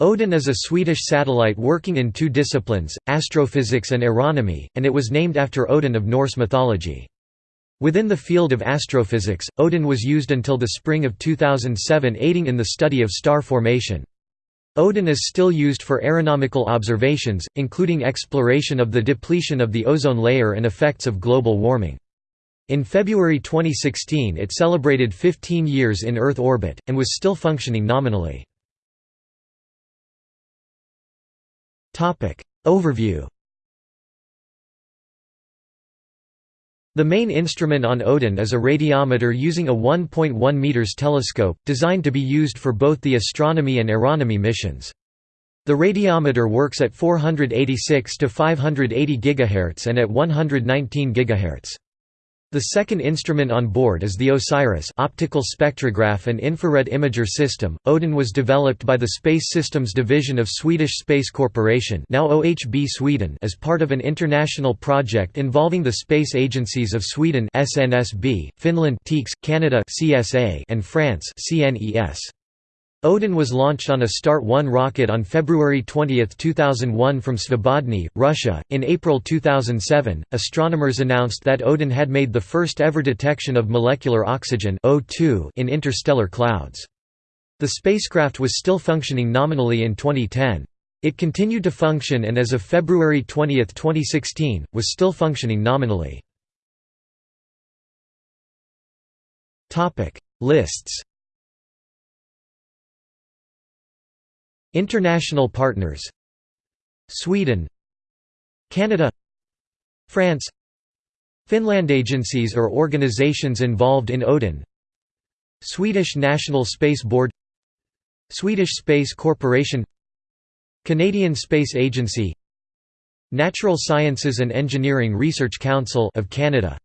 Odin is a Swedish satellite working in two disciplines, astrophysics and aeronomy, and it was named after Odin of Norse mythology. Within the field of astrophysics, Odin was used until the spring of 2007 aiding in the study of star formation. Odin is still used for aeronomical observations, including exploration of the depletion of the ozone layer and effects of global warming. In February 2016 it celebrated 15 years in Earth orbit, and was still functioning nominally. Overview The main instrument on Odin is a radiometer using a 1.1 meters telescope, designed to be used for both the astronomy and aeronomy missions. The radiometer works at 486 to 580 GHz and at 119 GHz. The second instrument on board is the OSIRIS optical spectrograph and infrared imager system. Odin was developed by the Space Systems Division of Swedish Space Corporation, now OHB Sweden, as part of an international project involving the space agencies of Sweden (SNSB), Finland (Tekes), Canada (CSA), and France (CNES). Odin was launched on a Start-1 rocket on February 20, 2001 from Svobodny, Russia. In April 2007, astronomers announced that Odin had made the first ever detection of molecular oxygen O2 in interstellar clouds. The spacecraft was still functioning nominally in 2010. It continued to function and as of February 20, 2016, was still functioning nominally. Lists International partners. Sweden. Canada. France. Finland agencies or organizations involved in Odin. Swedish National Space Board. Swedish Space Corporation. Canadian Space Agency. Natural Sciences and Engineering Research Council of Canada.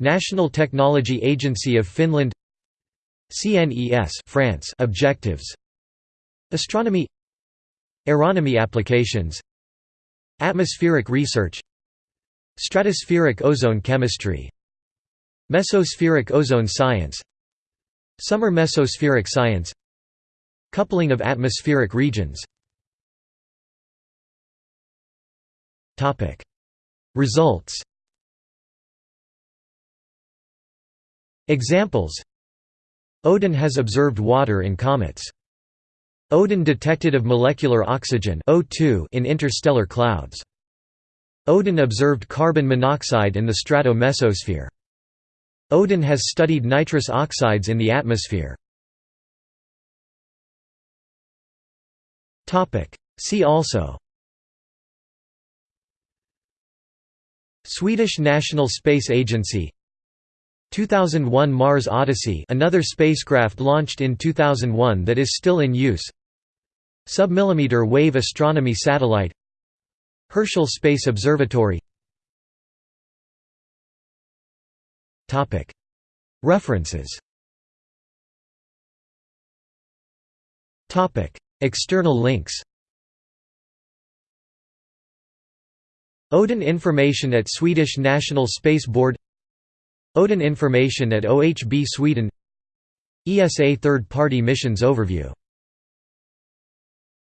National Technology Agency of Finland. CNES France. Objectives Astronomy Aeronomy applications Atmospheric research Stratospheric ozone chemistry Mesospheric ozone science Summer mesospheric science Coupling of atmospheric regions. Results. Examples. Odin has observed water in comets Odin detected of molecular oxygen O2 in interstellar clouds. Odin observed carbon monoxide in the strato-mesosphere. Odin has studied nitrous oxides in the atmosphere. See also Swedish National Space Agency 2001 Mars Odyssey another spacecraft launched in 2001 that is still in use Submillimeter wave astronomy satellite. Herschel Space Observatory. References. External links. Odin information at Swedish National Space Board. Odin information at OHB Sweden. ESA third-party missions overview